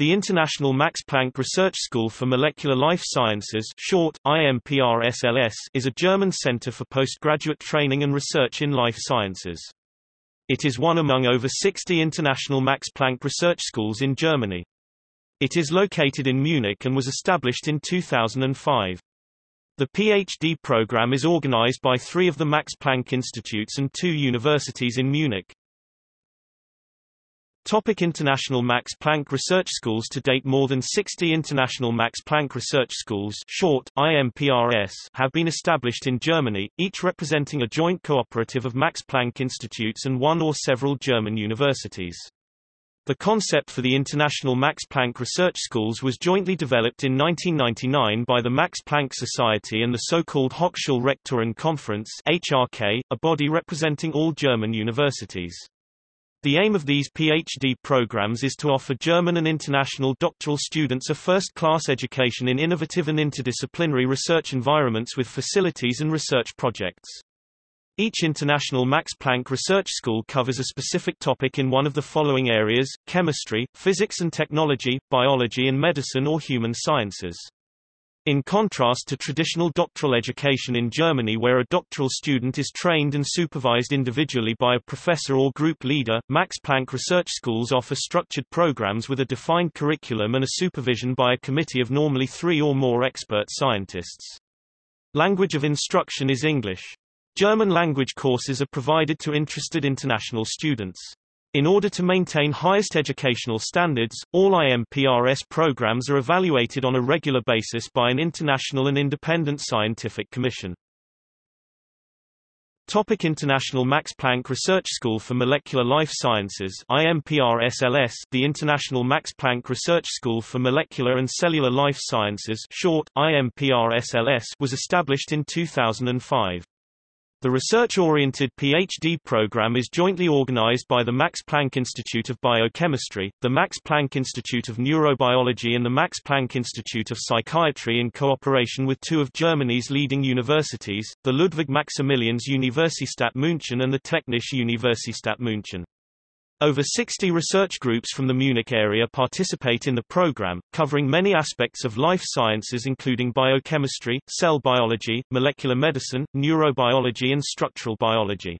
The International Max Planck Research School for Molecular Life Sciences short, IMPRSLS, is a German center for postgraduate training and research in life sciences. It is one among over 60 international Max Planck research schools in Germany. It is located in Munich and was established in 2005. The PhD program is organized by three of the Max Planck Institutes and two universities in Munich. Topic international Max Planck Research Schools To date more than 60 international Max Planck Research Schools short, IMPRS, have been established in Germany, each representing a joint cooperative of Max Planck Institutes and one or several German universities. The concept for the International Max Planck Research Schools was jointly developed in 1999 by the Max Planck Society and the so-called Hochschulrektoren Conference HRK, a body representing all German universities. The aim of these PhD programs is to offer German and international doctoral students a first-class education in innovative and interdisciplinary research environments with facilities and research projects. Each international Max Planck Research School covers a specific topic in one of the following areas, chemistry, physics and technology, biology and medicine or human sciences. In contrast to traditional doctoral education in Germany where a doctoral student is trained and supervised individually by a professor or group leader, Max Planck research schools offer structured programs with a defined curriculum and a supervision by a committee of normally three or more expert scientists. Language of instruction is English. German language courses are provided to interested international students. In order to maintain highest educational standards, all IMPRS programs are evaluated on a regular basis by an international and independent scientific commission. Topic International Max Planck Research School for Molecular Life Sciences IMPRSLS The International Max Planck Research School for Molecular and Cellular Life Sciences short, IMPRSLS was established in 2005. The research-oriented PhD program is jointly organized by the Max Planck Institute of Biochemistry, the Max Planck Institute of Neurobiology and the Max Planck Institute of Psychiatry in cooperation with two of Germany's leading universities, the Ludwig Maximilians Universität München and the Technische Universität München. Over 60 research groups from the Munich area participate in the program, covering many aspects of life sciences including biochemistry, cell biology, molecular medicine, neurobiology and structural biology.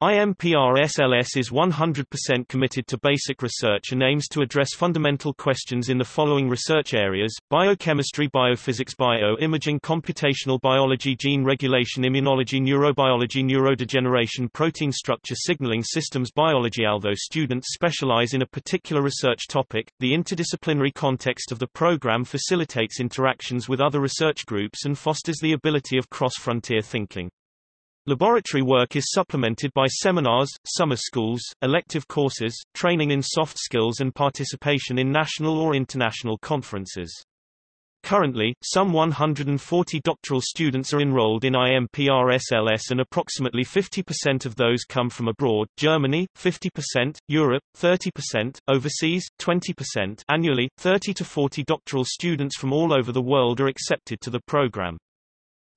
IMPRSLS is 100% committed to basic research and aims to address fundamental questions in the following research areas, biochemistry biophysics bioimaging computational biology gene regulation immunology neurobiology neurodegeneration protein structure signaling systems biology Although students specialize in a particular research topic, the interdisciplinary context of the program facilitates interactions with other research groups and fosters the ability of cross-frontier thinking. Laboratory work is supplemented by seminars, summer schools, elective courses, training in soft skills and participation in national or international conferences. Currently, some 140 doctoral students are enrolled in IMPRSLS and approximately 50% of those come from abroad, Germany, 50%, Europe, 30%, overseas, 20% annually, 30 to 40 doctoral students from all over the world are accepted to the program.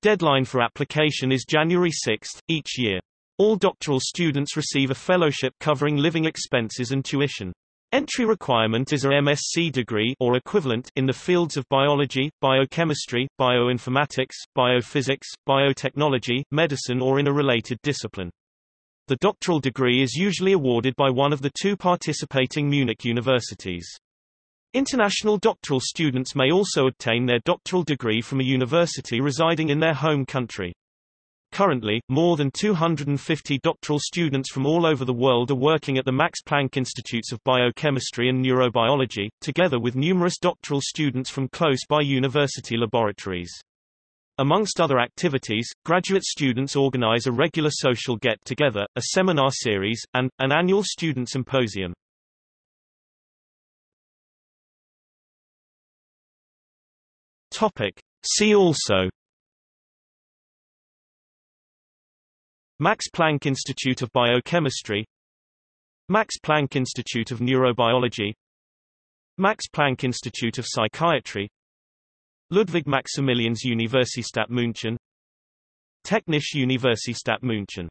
Deadline for application is January 6, each year. All doctoral students receive a fellowship covering living expenses and tuition. Entry requirement is a MSc degree or equivalent in the fields of biology, biochemistry, bioinformatics, biophysics, biotechnology, medicine or in a related discipline. The doctoral degree is usually awarded by one of the two participating Munich universities. International doctoral students may also obtain their doctoral degree from a university residing in their home country. Currently, more than 250 doctoral students from all over the world are working at the Max Planck Institutes of Biochemistry and Neurobiology, together with numerous doctoral students from close-by university laboratories. Amongst other activities, graduate students organize a regular social get-together, a seminar series, and, an annual student symposium. Topic. See also. Max Planck Institute of Biochemistry. Max Planck Institute of Neurobiology. Max Planck Institute of Psychiatry. Ludwig Maximilians Universität München. Technische Universität München